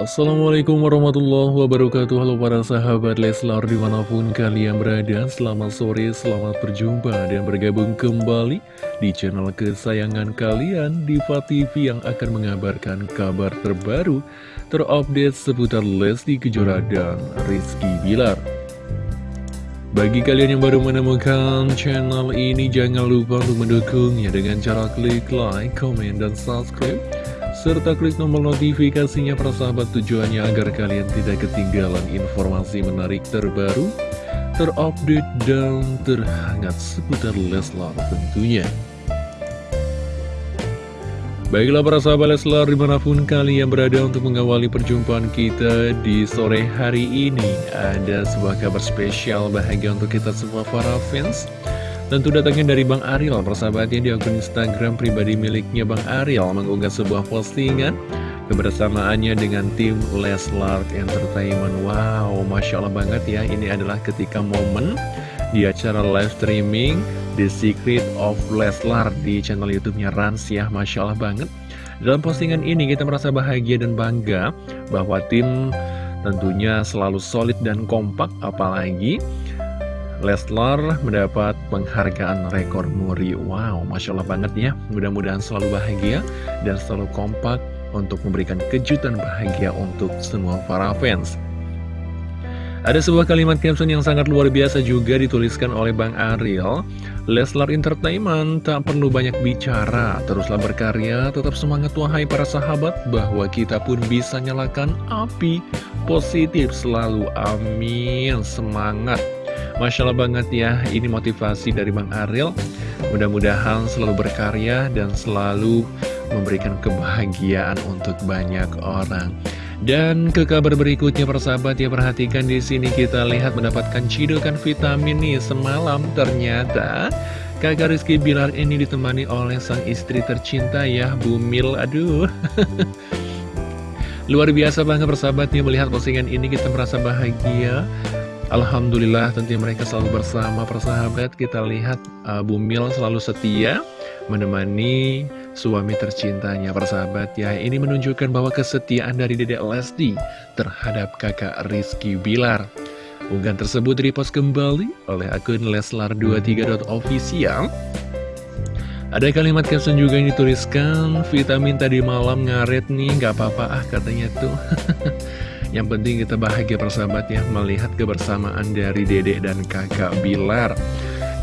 Assalamualaikum warahmatullahi wabarakatuh. Halo para sahabat Leslar di mana pun kalian berada Selamat sore, selamat berjumpa dan bergabung kembali Di channel kesayangan kalian Diva TV yang akan mengabarkan kabar terbaru Terupdate seputar Lesti Kejora dan Rizky Bilar. Bagi kalian yang baru menemukan channel ini, jangan lupa untuk mendukungnya dengan cara klik like, comment, dan subscribe serta klik tombol notifikasinya persahabat tujuannya agar kalian tidak ketinggalan informasi menarik terbaru, terupdate, dan terhangat seputar Leslar tentunya. Baiklah para sahabat Leslar di mana pun kalian berada untuk mengawali perjumpaan kita di sore hari ini Ada sebuah kabar spesial bahagia untuk kita semua para fans Tentu datangnya dari Bang Ariel, persahabatnya di akun Instagram pribadi miliknya Bang Ariel mengunggah sebuah postingan kebersamaannya dengan tim Leslar Entertainment. Wow, Masya Allah banget ya, ini adalah ketika momen di acara live streaming The Secret of Leslar di channel YouTube-nya Rans ya, Masya Allah banget. Dalam postingan ini kita merasa bahagia dan bangga bahwa tim tentunya selalu solid dan kompak, apalagi Leslar mendapat penghargaan rekor muri. Wow, Masya Allah banget ya. Mudah-mudahan selalu bahagia dan selalu kompak Untuk memberikan kejutan bahagia untuk semua para fans. Ada sebuah kalimat caption yang sangat luar biasa juga dituliskan oleh Bang Ariel. Leslar Entertainment tak perlu banyak bicara Teruslah berkarya, tetap semangat wahai para sahabat Bahwa kita pun bisa nyalakan api. Positif selalu Amin. Semangat Masya Allah banget ya, ini motivasi dari Bang Ariel. Mudah-mudahan selalu berkarya dan selalu memberikan kebahagiaan untuk banyak orang. Dan ke kabar berikutnya persahabat ya perhatikan di sini kita lihat mendapatkan cidukan vitamin nih semalam ternyata kakak Rizky Bilar ini ditemani oleh sang istri tercinta ya Bumil aduh luar biasa banget persahabatnya melihat postingan ini kita merasa bahagia Alhamdulillah tentunya mereka selalu bersama persahabat. Kita lihat uh, Bumil selalu setia menemani suami tercintanya persahabat. Ya Ini menunjukkan bahwa kesetiaan dari Dedek Lesti terhadap kakak Rizky Bilar. Unggahan tersebut repost kembali oleh akun Leslar23.official ada kalimat caption juga yang dituliskan Vitamin tadi malam ngaret nih Gak apa-apa ah katanya tuh Yang penting kita bahagia persahabat ya Melihat kebersamaan dari dedek dan kakak Bilar.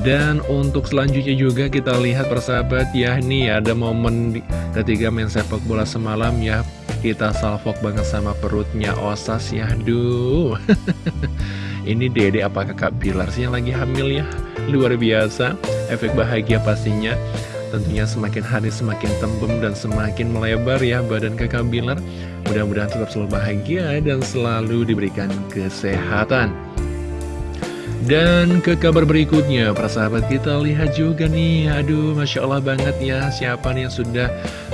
Dan untuk selanjutnya juga kita lihat persahabat ya Nih ada momen ketika main sepak bola semalam ya Kita salvok banget sama perutnya Osas ya Aduh. Ini dedek apa kakak Bilar sih yang lagi hamil ya? Luar biasa Efek bahagia pastinya Tentunya semakin hari semakin tembem dan semakin melebar ya badan kakak Bilar. Mudah-mudahan tetap selalu bahagia dan selalu diberikan kesehatan. Dan ke kabar berikutnya, para sahabat kita lihat juga nih, aduh Masya Allah banget ya, siapa nih yang sudah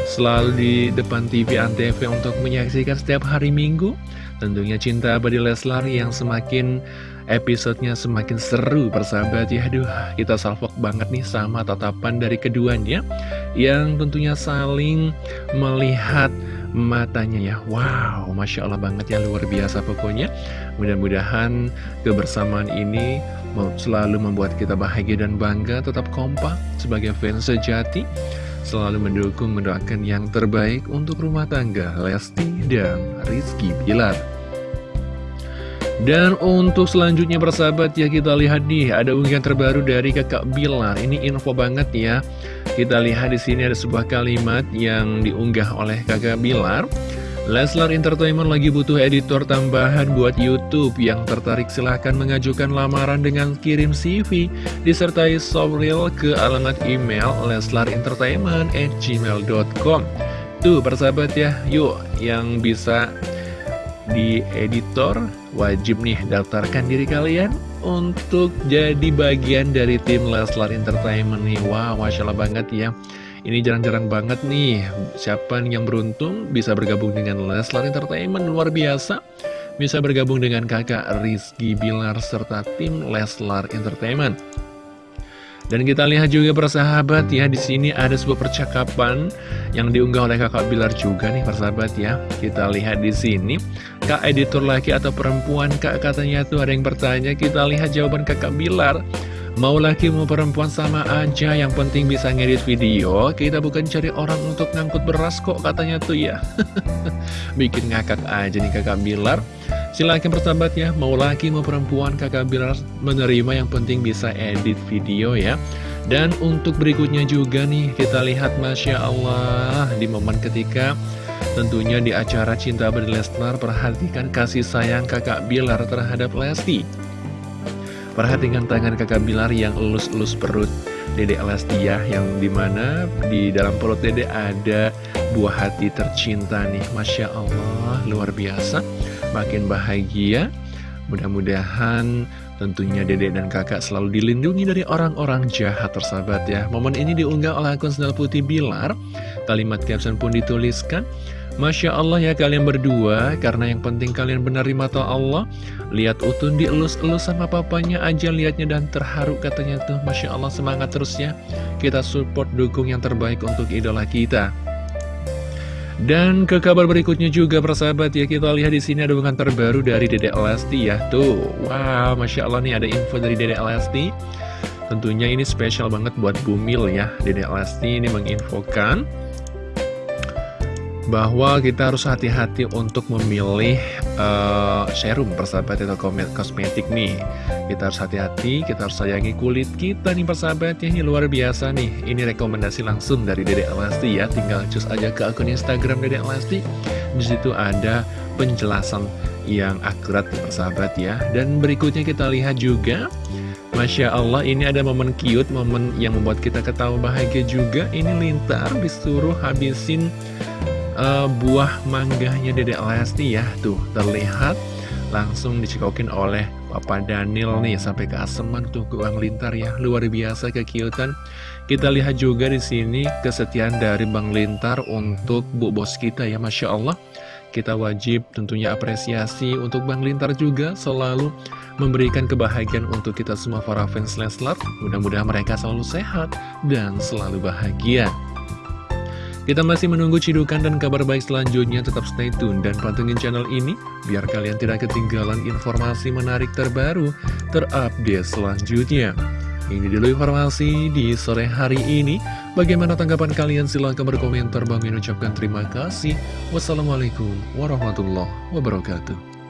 selalu di depan TV Antv untuk menyaksikan setiap hari Minggu? Tentunya cinta abadi Leslar yang semakin episodenya semakin seru persahabat. Ya Aduh kita salvok banget nih sama tatapan dari keduanya Yang tentunya saling melihat matanya ya. Wow Masya Allah banget ya luar biasa pokoknya. Mudah-mudahan kebersamaan ini selalu membuat kita bahagia dan bangga Tetap kompak sebagai fans sejati. Selalu mendukung, mendoakan yang terbaik untuk rumah tangga Lesti dan Rizky Bilar dan untuk selanjutnya persahabat ya kita lihat nih ada unggahan terbaru dari kakak Bilar. Ini info banget ya. Kita lihat di sini ada sebuah kalimat yang diunggah oleh kakak Bilar. Leslar Entertainment lagi butuh editor tambahan buat YouTube Yang tertarik silahkan mengajukan lamaran dengan kirim CV Disertai software ke alamat email leslarentertainment@gmail.com Tuh persahabat ya, yuk yang bisa di editor wajib nih daftarkan diri kalian untuk jadi bagian dari tim Leslar Entertainment nih. Wow Masya Allah banget ya. Ini jarang-jarang banget nih. Siapa yang beruntung bisa bergabung dengan Leslar Entertainment? Luar biasa. Bisa bergabung dengan kakak Rizky Bilar serta tim Leslar Entertainment Dan kita lihat juga persahabat ya di sini ada sebuah percakapan yang diunggah oleh kakak Bilar juga nih persahabat ya. Kita lihat di sini kak editor laki atau perempuan kak katanya tuh ada yang bertanya. Kita lihat jawaban kakak Bilar. Mau laki mau perempuan sama aja yang penting bisa ngedit video Kita bukan cari orang untuk ngangkut beras kok katanya tuh ya Bikin ngakak aja nih kakak Bilar Silahkan persahabat ya, mau laki mau perempuan kakak Bilar menerima yang penting bisa edit video ya. Dan untuk berikutnya juga nih kita lihat Masya Allah di momen ketika tentunya di acara Cinta Abadi Lesnar perhatikan kasih sayang kakak Bilar terhadap Lesti. Perhatikan tangan kakak Bilar yang elus-elus perut Dede Lesti ya Yang di mana di dalam perut Dede ada buah hati tercinta nih Masya Allah luar biasa makin bahagia. Mudah-mudahan tentunya dedek dan kakak selalu dilindungi dari orang-orang jahat tersahabat ya. Momen ini diunggah oleh akun Sendal Putih Bilar. Kalimat caption pun dituliskan. Masya Allah ya kalian berdua, karena yang penting kalian benar di mata Allah. Lihat Utun dielus-elus sama papanya aja liatnya dan terharu katanya tuh. Masya Allah semangat terus ya. Kita support dukung yang terbaik untuk idola kita. Dan ke kabar berikutnya juga persahabat ya kita lihat di sini ada bukan terbaru dari Dede Lesti ya tuh wow masya Allah nih ada info dari Dede Lesti tentunya ini spesial banget buat Bumil ya Dede Lesti ini menginfokan bahwa kita harus hati-hati untuk memilih uh, serum persahabat atau kosmetik nih. Kita harus hati-hati, kita harus sayangi kulit kita nih persahabat ya. Ini luar biasa nih. Ini rekomendasi langsung dari Dedek Elasti ya. Tinggal cus aja ke akun Instagram Dedek Elasti. Di situ ada penjelasan yang akurat persahabat ya. Dan berikutnya kita lihat juga. Masya Allah ini ada momen cute, momen yang membuat kita ketawa bahagia juga. Ini Lintar disuruh habisin uh, buah mangganya Dedek Lesti ya. Tuh terlihat langsung dicikokin oleh Papa Daniel nih sampai ke aseman tuh ke Bang Lintar ya. Luar biasa kekiutan kita lihat juga di sini kesetiaan dari Bang Lintar untuk Bu Bos kita ya Masya Allah. Kita wajib tentunya apresiasi untuk Bang Lintar juga selalu memberikan kebahagiaan untuk kita semua para fans Leslar. Mudah-mudahan mereka selalu sehat dan selalu bahagia kita masih menunggu cidukan dan kabar baik selanjutnya, tetap stay tune dan pantengin channel ini, biar kalian tidak ketinggalan informasi menarik terbaru, terupdate selanjutnya. Ini dulu informasi di sore hari ini. Bagaimana tanggapan kalian? Silahkan berkomentar. Bang ucapkan terima kasih. Wassalamualaikum warahmatullahi wabarakatuh.